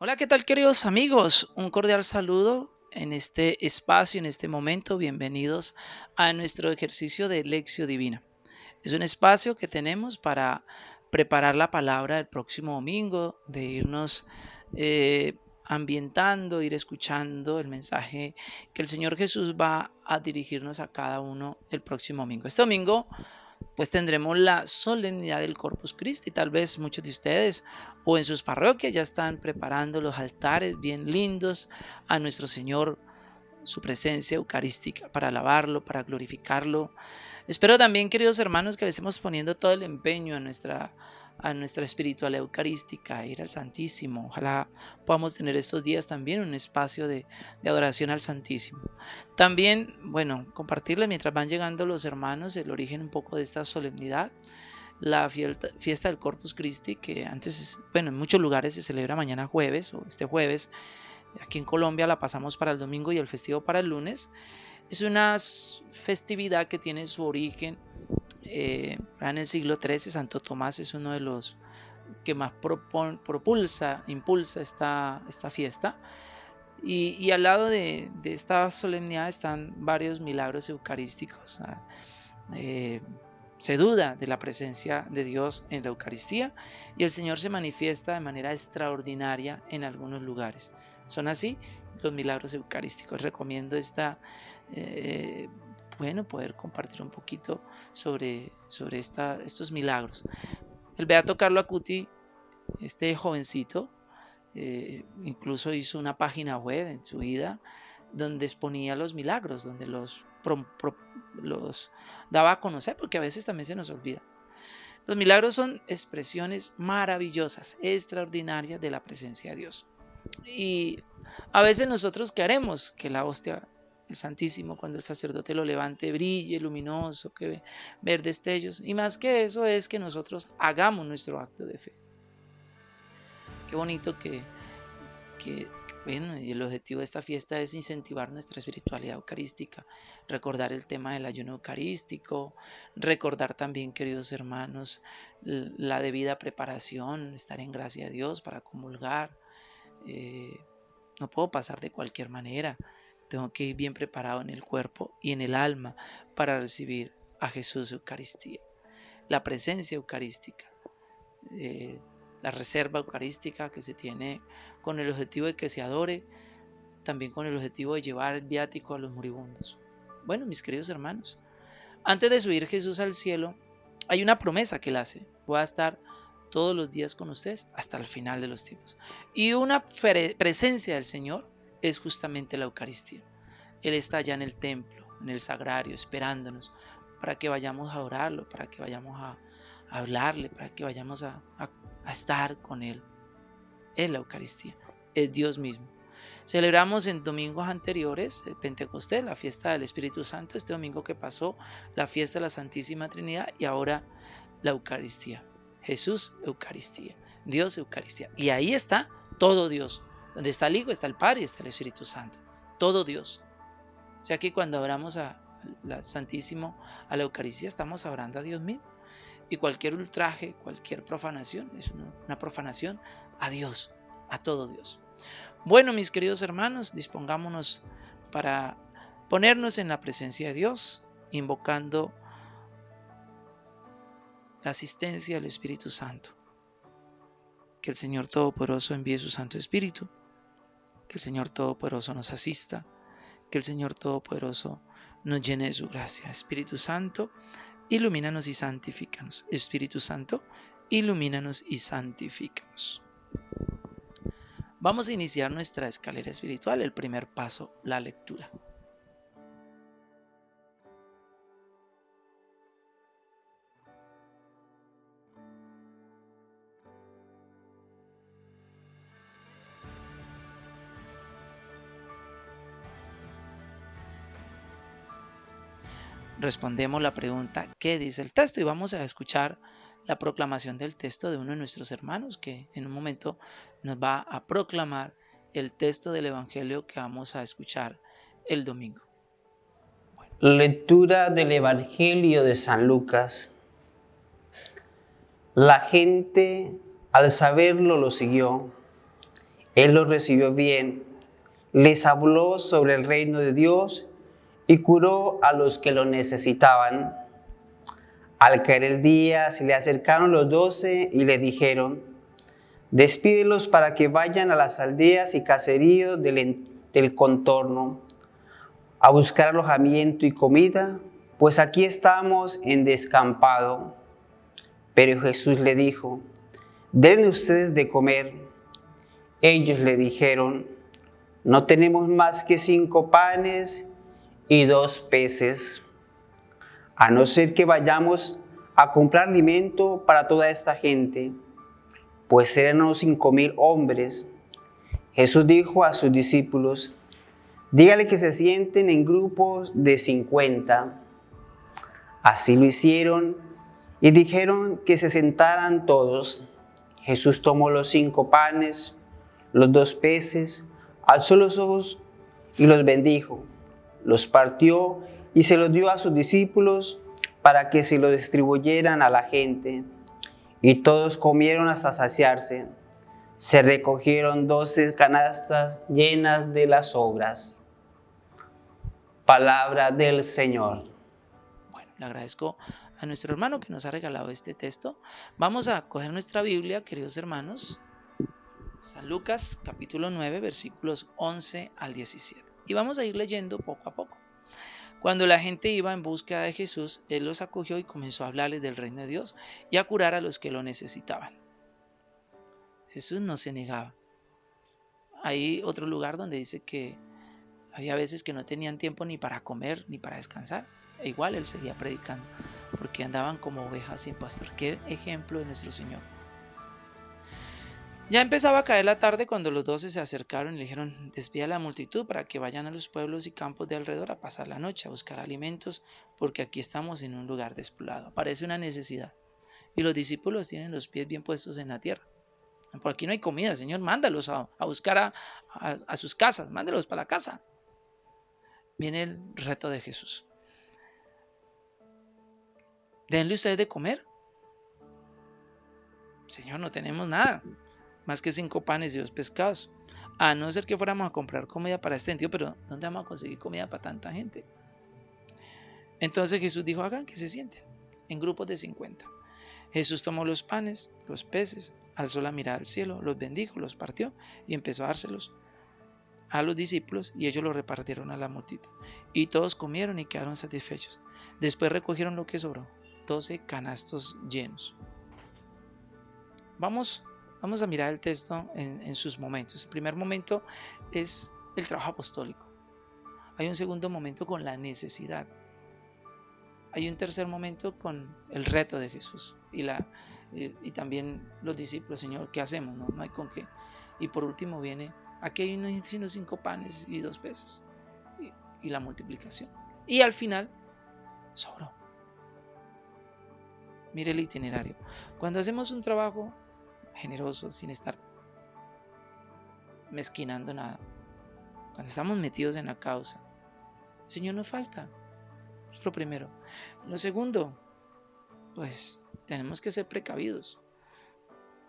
Hola, ¿qué tal queridos amigos? Un cordial saludo en este espacio, en este momento. Bienvenidos a nuestro ejercicio de Lección Divina. Es un espacio que tenemos para preparar la palabra del próximo domingo, de irnos eh, ambientando, ir escuchando el mensaje que el Señor Jesús va a dirigirnos a cada uno el próximo domingo. Este domingo pues tendremos la solemnidad del Corpus Christi. Tal vez muchos de ustedes o en sus parroquias ya están preparando los altares bien lindos a nuestro Señor, su presencia eucarística, para alabarlo, para glorificarlo. Espero también, queridos hermanos, que le estemos poniendo todo el empeño a nuestra a nuestra espiritualidad eucarística, ir al Santísimo. Ojalá podamos tener estos días también un espacio de, adoración al Santísimo. También, bueno, compartirle mientras van llegando los hermanos el origen un poco de esta solemnidad. La fiesta del Corpus Christi, que antes, bueno, en muchos lugares se celebra mañana jueves o este jueves. Aquí en Colombia la pasamos para el domingo y el festivo para el lunes. Es una festividad que tiene su origen eh, en el siglo XIII Santo Tomás es uno de los que más propulsa, impulsa esta, esta fiesta. Y, al lado de, esta solemnidad están varios milagros eucarísticos. Eh, se duda de la presencia de Dios en la Eucaristía y el Señor se manifiesta de manera extraordinaria en algunos lugares. Son así los milagros eucarísticos. Recomiendo esta eh, bueno, poder compartir un poquito sobre, sobre esta, estos milagros. El Beato Carlo Acuti, este jovencito, eh, incluso hizo una página web en su vida donde exponía los milagros, donde los, los daba a conocer, porque a veces también se nos olvida. Los milagros son expresiones maravillosas, extraordinarias de la presencia de Dios. Y a veces nosotros queremos que la hostia el Santísimo, cuando el sacerdote lo levante, brille luminoso, que ver destellos. Y más que eso es que nosotros hagamos nuestro acto de fe. Qué bonito que, que bueno, y el objetivo de esta fiesta es incentivar nuestra espiritualidad eucarística, recordar el tema del ayuno eucarístico, recordar también, queridos hermanos, la debida preparación, estar en gracia de Dios para comulgar. Eh, no puedo pasar de cualquier manera. Tengo que ir bien preparado en el cuerpo y en el alma para recibir a Jesús Eucaristía. La presencia eucarística, eh, la reserva eucarística que se tiene con el objetivo de que se adore, también con el objetivo de llevar el viático a los moribundos. Bueno, mis queridos hermanos, antes de subir Jesús al cielo, hay una promesa que él hace. Voy a estar todos los días con ustedes hasta el final de los tiempos. Y una presencia del Señor es justamente la Eucaristía. Él está allá en el templo, en el sagrario, esperándonos para que vayamos a adorarlo, para que vayamos a, hablarle, para que vayamos a, estar con Él. Es la Eucaristía, es Dios mismo. Celebramos en domingos anteriores el Pentecostés, la fiesta del Espíritu Santo, este domingo que pasó, la fiesta de la Santísima Trinidad y ahora la Eucaristía. Jesús, Eucaristía. Dios, Eucaristía. Y ahí está todo Dios, donde está el Hijo, está el Padre y está el Espíritu Santo. Todo Dios. O sea que cuando oramos a la Santísimo, a la Eucaristía, estamos orando a Dios mismo. Y cualquier ultraje, cualquier profanación, es una, profanación a Dios, a todo Dios. Bueno, mis queridos hermanos, dispongámonos para ponernos en la presencia de Dios, invocando la asistencia del Espíritu Santo. Que el Señor Todopoderoso envíe su Santo Espíritu que el Señor Todopoderoso nos asista, que el Señor Todopoderoso nos llene de su gracia. Espíritu Santo, ilumínanos y santifícanos. Espíritu Santo, ilumínanos y santifícanos. Vamos a iniciar nuestra escalera espiritual. El primer paso, la lectura. Respondemos la pregunta ¿qué dice el texto? Y vamos a escuchar la proclamación del texto de uno de nuestros hermanos que en un momento nos va a proclamar el texto del Evangelio que vamos a escuchar el domingo. Lectura del Evangelio de San Lucas. La gente al saberlo lo siguió Él los recibió bien, les habló sobre el reino de Dios y curó a los que lo necesitaban. Al caer el día se le acercaron los doce y le dijeron, despídelos para que vayan a las aldeas y caseríos del, del contorno a buscar alojamiento y comida, pues aquí estamos en descampado. Pero Jesús le dijo, denle ustedes de comer. Ellos le dijeron, no tenemos más que cinco panes y dos peces, a no ser que vayamos a comprar alimento para toda esta gente, pues eran unos cinco mil hombres. Jesús dijo a sus discípulos, dígale que se sienten en grupos de cincuenta. Así lo hicieron y dijeron que se sentaran todos. Jesús tomó los cinco panes, los dos peces, alzó los ojos y los bendijo los partió y se los dio a sus discípulos para que se lo distribuyeran a la gente. Y todos comieron hasta saciarse. Se recogieron doce canastas llenas de las obras. Palabra del Señor. Bueno, le agradezco a nuestro hermano que nos ha regalado este texto. Vamos a coger nuestra Biblia, queridos hermanos. San Lucas capítulo 9 versículos 11 al 17 y vamos a ir leyendo poco a poco. Cuando la gente iba en búsqueda de Jesús, Él los acogió y comenzó a hablarles del reino de Dios y a curar a los que lo necesitaban. Jesús no se negaba. Hay otro lugar donde dice que había veces que no tenían tiempo ni para comer ni para descansar. E igual Él seguía predicando, porque andaban como ovejas sin pastor. Qué ejemplo de nuestro Señor. Ya empezaba a caer la tarde cuando los doce se acercaron y le dijeron, despida a la multitud para que vayan a los pueblos y campos de alrededor a pasar la noche, a buscar alimentos, porque aquí estamos en un lugar despoblado. Parece una necesidad. Y los discípulos tienen los pies bien puestos en la tierra. Por aquí no hay comida, Señor, mándalos a, buscar a, a sus casas, mándalos para la casa. Viene el reto de Jesús. Denle ustedes de comer. Señor, no tenemos nada más que cinco panes y dos pescados. A no ser que fuéramos a comprar comida para este sentido, pero ¿dónde vamos a conseguir comida para tanta gente? Entonces Jesús dijo, hagan que se sienten en grupos de 50. Jesús tomó los panes, los peces, alzó la mirada al cielo, los bendijo, los partió y empezó a dárselos a los discípulos y ellos los repartieron a la multitud. Y todos comieron y quedaron satisfechos. Después recogieron lo que sobró, 12 canastos llenos. Vamos Vamos a mirar el texto en, sus momentos. El primer momento es el trabajo apostólico. Hay un segundo momento con la necesidad. Hay un tercer momento con el reto de Jesús y, la, y, también los discípulos, Señor, ¿qué hacemos? No, no hay con qué. Y por último viene, aquí hay unos cinco panes y dos peces y, y la multiplicación. Y al final, sobró. Mire el itinerario. Cuando hacemos un trabajo generosos, sin estar mezquinando nada. Cuando estamos metidos en la causa, el Señor nos falta. Es lo primero. Lo segundo, pues tenemos que ser precavidos.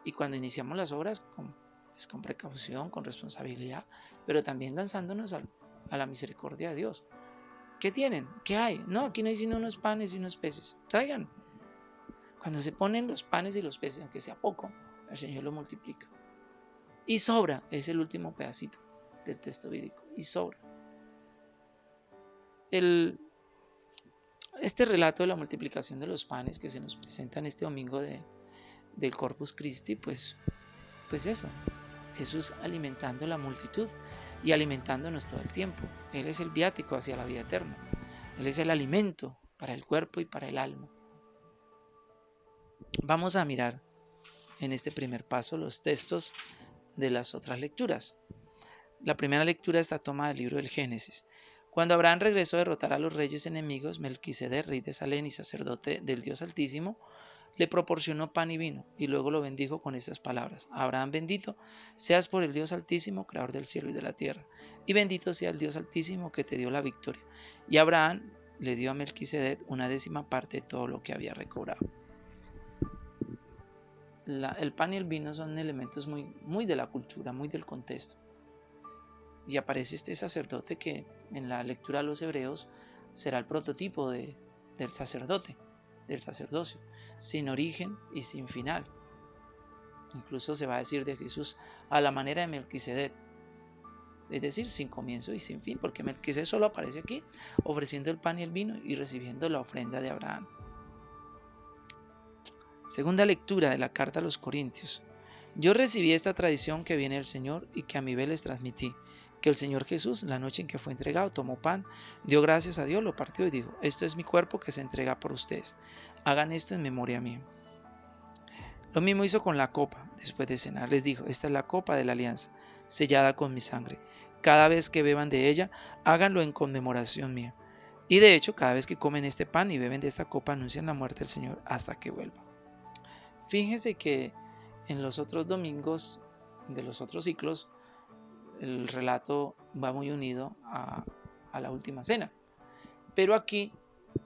Y cuando iniciamos las obras, con, pues, con precaución, con responsabilidad, pero también lanzándonos a, a la misericordia de Dios. ¿Qué tienen? ¿Qué hay? No, aquí no hay sino unos panes y unos peces. Traigan. Cuando se ponen los panes y los peces, aunque sea poco, el Señor lo multiplica. Y sobra, es el último pedacito del texto bíblico, y sobra. El, este relato de la multiplicación de los panes que se nos presenta en este domingo de, del Corpus Christi, pues, pues eso, Jesús alimentando la multitud y alimentándonos todo el tiempo. Él es el viático hacia la vida eterna. Él es el alimento para el cuerpo y para el alma. Vamos a mirar en este primer paso los textos de las otras lecturas. La primera lectura está tomada del libro del Génesis. Cuando Abraham regresó a derrotar a los reyes enemigos, Melquisedec, rey de Salén y sacerdote del Dios Altísimo, le proporcionó pan y vino, y luego lo bendijo con estas palabras: Abraham bendito, seas por el Dios Altísimo, creador del cielo y de la tierra, y bendito sea el Dios Altísimo que te dio la victoria. Y Abraham le dio a Melquisedec una décima parte de todo lo que había recobrado. El pan y el vino son elementos muy, muy de la cultura, muy del contexto. Y aparece este sacerdote que en la lectura de los hebreos será el prototipo de, del sacerdote, del sacerdocio, sin origen y sin final. Incluso se va a decir de Jesús a la manera de Melquisedec, es decir, sin comienzo y sin fin, porque Melquisedec solo aparece aquí ofreciendo el pan y el vino y recibiendo la ofrenda de Abraham. Segunda lectura de la carta a los Corintios. Yo recibí esta tradición que viene del Señor y que a mi vez les transmití, que el Señor Jesús, la noche en que fue entregado, tomó pan, dio gracias a Dios, lo partió y dijo, esto es mi cuerpo que se entrega por ustedes. Hagan esto en memoria mía. Lo mismo hizo con la copa. Después de cenar les dijo, esta es la copa de la alianza, sellada con mi sangre. Cada vez que beban de ella, háganlo en conmemoración mía. Y de hecho, cada vez que comen este pan y beben de esta copa, anuncian la muerte del Señor hasta que vuelva. Fíjense que en los otros domingos de los otros ciclos, el relato va muy unido a, la última cena. Pero aquí,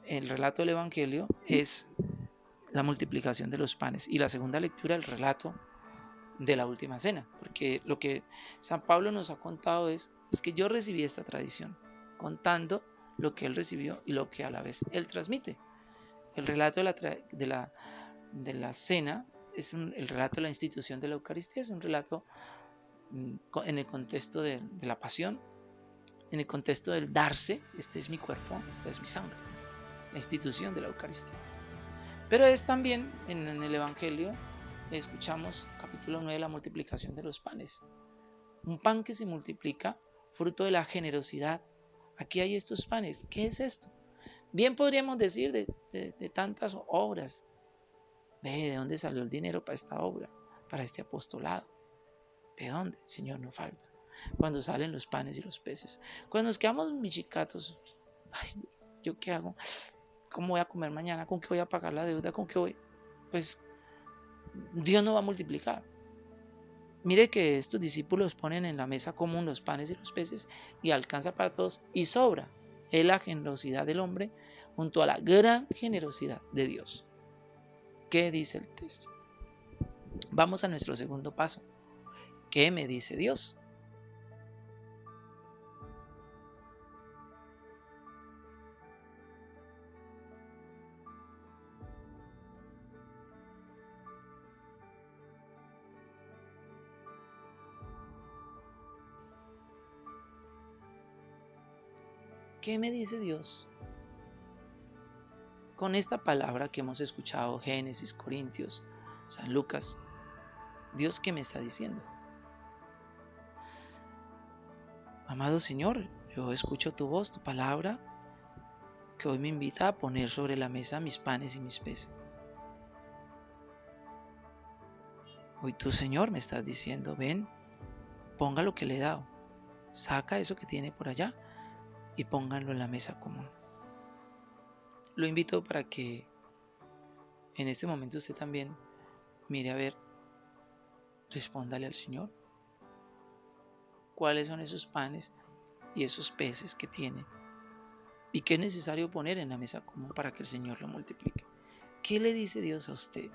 el relato del Evangelio es la multiplicación de los panes y la segunda lectura, el relato de la última cena, porque lo que San Pablo nos ha contado es, es que yo recibí esta tradición, contando lo que él recibió y lo que a la vez él transmite. El relato de la, de la, de la cena es el relato de la institución de la Eucaristía, es un relato mm, en el contexto de, la pasión, en el contexto del darse, este es mi cuerpo, esta es mi sangre, la institución de la Eucaristía. Pero es también en, en el Evangelio escuchamos capítulo 9, la multiplicación de los panes. Un pan que se multiplica, fruto de la generosidad. Aquí hay estos panes. ¿Qué es esto? Bien podríamos decir de, de, tantas obras. Ve, ¿de dónde salió el dinero para esta obra? Para este apostolado. ¿De dónde? Señor, no falta. Cuando salen los panes y los peces. Cuando nos quedamos michicatos. Ay, ¿yo qué hago? ¿Cómo voy a comer mañana? ¿Con qué voy a pagar la deuda? ¿Con qué voy? Pues Dios no va a multiplicar. Mire que estos discípulos ponen en la mesa común los panes y los peces y alcanza para todos y sobra. Es la generosidad del hombre junto a la gran generosidad de Dios. ¿Qué dice el texto? Vamos a nuestro segundo paso. ¿Qué me dice Dios? ¿Qué me dice Dios? Con esta palabra que hemos escuchado, Génesis, Corintios, San Lucas, Dios qué me está diciendo. Amado Señor, yo escucho tu voz, tu palabra, que hoy me invita a poner sobre la mesa mis panes y mis peces. Hoy tú, Señor, me estás diciendo, ven, ponga lo que le he dado, saca eso que tiene por allá y pónganlo en la mesa común. Lo invito para que en este momento usted también mire a ver, respóndale al Señor. ¿Cuáles son esos panes y esos peces que tiene? ¿Y qué es necesario poner en la mesa común para que el Señor lo multiplique? ¿Qué le dice Dios a usted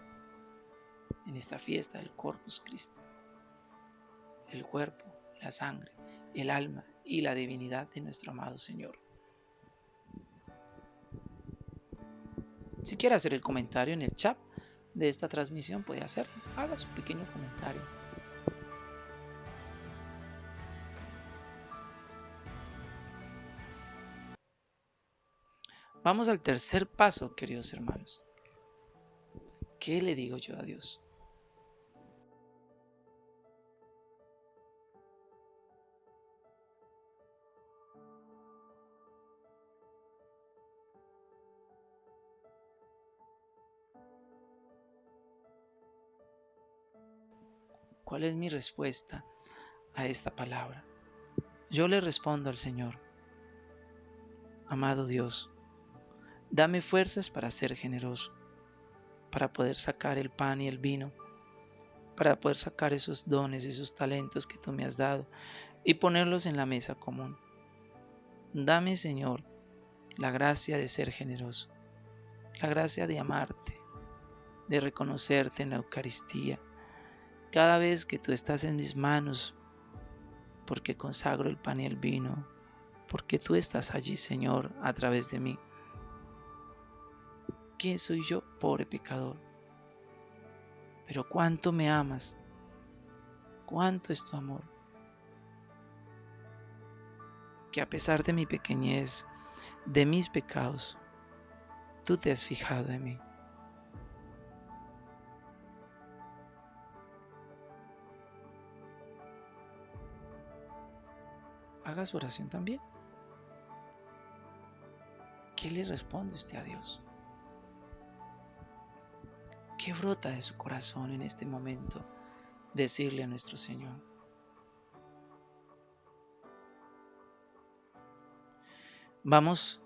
en esta fiesta del Corpus Christi? El cuerpo, la sangre, el alma y la divinidad de nuestro amado Señor. Si quiere hacer el comentario en el chat de esta transmisión, puede hacerlo. Haga su pequeño comentario. Vamos al tercer paso, queridos hermanos. ¿Qué le digo yo a Dios? ¿Cuál es mi respuesta a esta palabra? Yo le respondo al Señor, amado Dios, dame fuerzas para ser generoso, para poder sacar el pan y el vino, para poder sacar esos dones, esos talentos que tú me has dado y ponerlos en la mesa común. Dame, Señor, la gracia de ser generoso, la gracia de amarte, de reconocerte en la Eucaristía. Cada vez que tú estás en mis manos, porque consagro el pan y el vino, porque tú estás allí, Señor, a través de mí. ¿Quién soy yo, pobre pecador? Pero cuánto me amas, cuánto es tu amor, que a pesar de mi pequeñez, de mis pecados, tú te has fijado en mí. Su oración también. ¿Qué le responde usted a Dios? ¿Qué brota de su corazón en este momento decirle a nuestro Señor? Vamos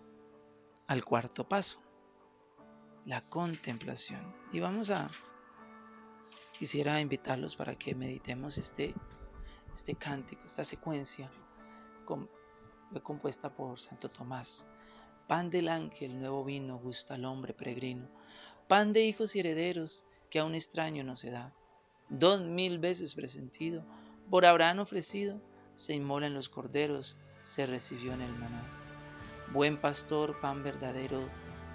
al cuarto paso, la contemplación. Y vamos a, quisiera invitarlos para que meditemos este, este cántico, esta secuencia fue compuesta por Santo Tomás. Pan del ángel, nuevo vino, gusta al hombre peregrino. Pan de hijos y herederos, que a un extraño no se da. Dos mil veces presentido, por Abraham ofrecido, se inmola en los corderos, se recibió en el maná. Buen pastor, pan verdadero,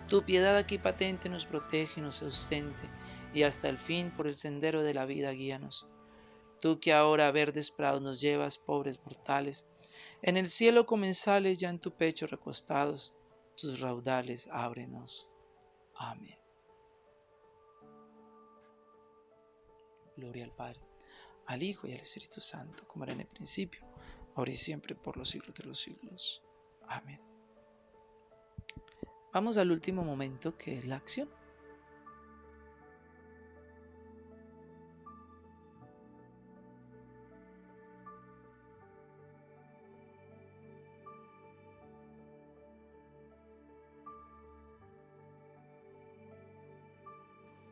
tu piedad aquí patente nos protege y nos sustente, y hasta el fin por el sendero de la vida guíanos. Tú que ahora a verdes prados nos llevas, pobres mortales, en el cielo comensales ya en tu pecho recostados, tus raudales ábrenos. Amén. Gloria al Padre, al Hijo y al Espíritu Santo, como era en el principio, ahora y siempre, por los siglos de los siglos. Amén. Vamos al último momento que es la acción.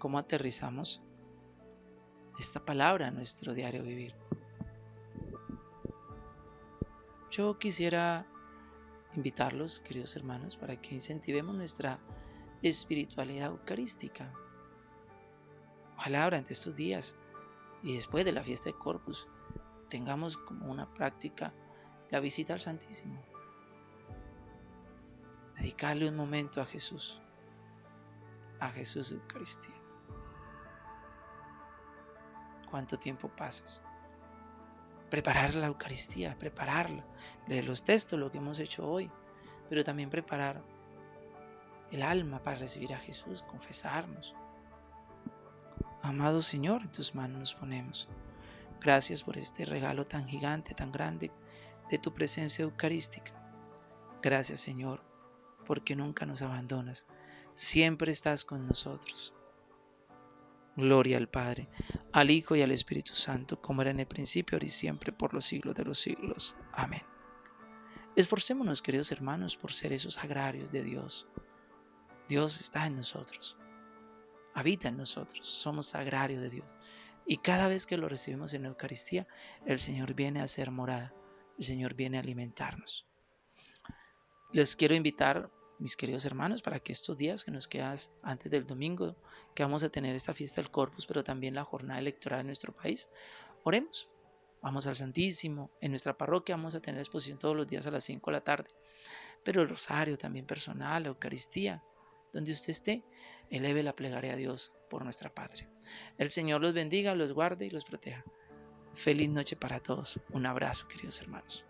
Cómo aterrizamos esta palabra en nuestro diario vivir. Yo quisiera invitarlos, queridos hermanos, para que incentivemos nuestra espiritualidad eucarística. Ojalá durante estos días y después de la fiesta de Corpus tengamos como una práctica la visita al Santísimo. Dedicarle un momento a Jesús, a Jesús de Eucaristía cuánto tiempo pasas. Preparar la Eucaristía, prepararla, leer los textos, lo que hemos hecho hoy, pero también preparar el alma para recibir a Jesús, confesarnos. Amado Señor, en tus manos nos ponemos. Gracias por este regalo tan gigante, tan grande de tu presencia eucarística. Gracias Señor, porque nunca nos abandonas, siempre estás con nosotros. Gloria al Padre, al Hijo y al Espíritu Santo, como era en el principio, ahora y siempre, por los siglos de los siglos. Amén. Esforcémonos, queridos hermanos, por ser esos agrarios de Dios. Dios está en nosotros, habita en nosotros, somos agrarios de Dios. Y cada vez que lo recibimos en la Eucaristía, el Señor viene a ser morada, el Señor viene a alimentarnos. Les quiero invitar mis queridos hermanos, para que estos días que nos quedan antes del domingo, que vamos a tener esta fiesta del Corpus, pero también la jornada electoral en nuestro país, oremos. Vamos al Santísimo. En nuestra parroquia vamos a tener exposición todos los días a las 5 de la tarde. Pero el rosario también personal, la Eucaristía, donde usted esté, eleve la plegaria a Dios por nuestra patria. El Señor los bendiga, los guarde y los proteja. Feliz noche para todos. Un abrazo, queridos hermanos.